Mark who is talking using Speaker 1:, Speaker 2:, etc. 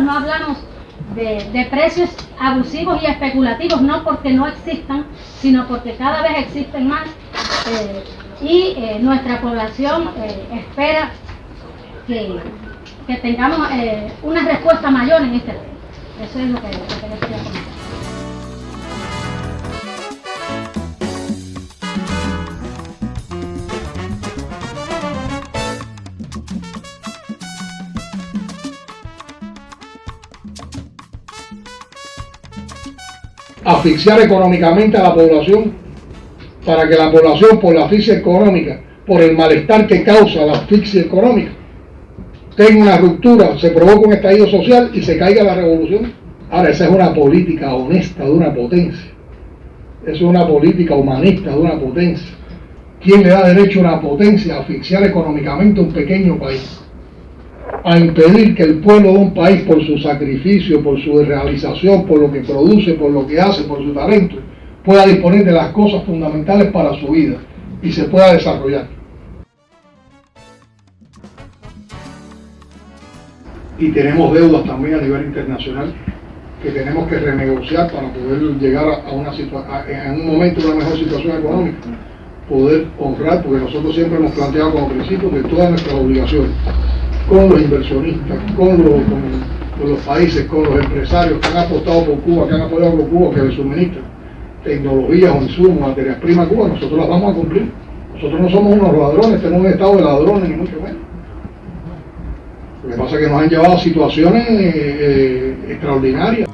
Speaker 1: no hablamos de, precios abusivos y especulativos, no porque no existan, sino porque cada vez existen más eh, y eh, nuestra población eh, espera que, tengamos una respuesta mayor en este tema. Eso es lo que, lo que les quería comentar.
Speaker 2: Asfixiar económicamente a la población para que la población por la asfixia económica, por el malestar que causa la asfixia económica, tenga una ruptura, se provoca un estallido social y se caiga la revolución. Ahora, esa es una política honesta de una potencia. Esa es una política humanista de una potencia. ¿Quién le da derecho a una potencia a asfixiar económicamente a un pequeño país? A impedir que el pueblo de un país, por su sacrificio, por su realización, por lo que produce, por lo que hace, por su talento, pueda disponer de las cosas fundamentales para su vida y se pueda desarrollar. Y tenemos deudas también a nivel internacional que tenemos que renegociar para poder llegar a una en un momento una mejor situación económica, poder honrar, porque nosotros siempre hemos planteado como principio que todas nuestras obligaciones con los inversionistas, con los, países, con los empresarios que han apostado por Cuba, que han apoyado por Cuba, que le suministran tecnologías o insumos, materias primas a Cuba, nosotros las vamos a cumplir. Nosotros no somos unos ladrones, tenemos un estado de ladrones, ni mucho menos. Lo que pasa es que nos han llevado a situaciones eh, extraordinarias.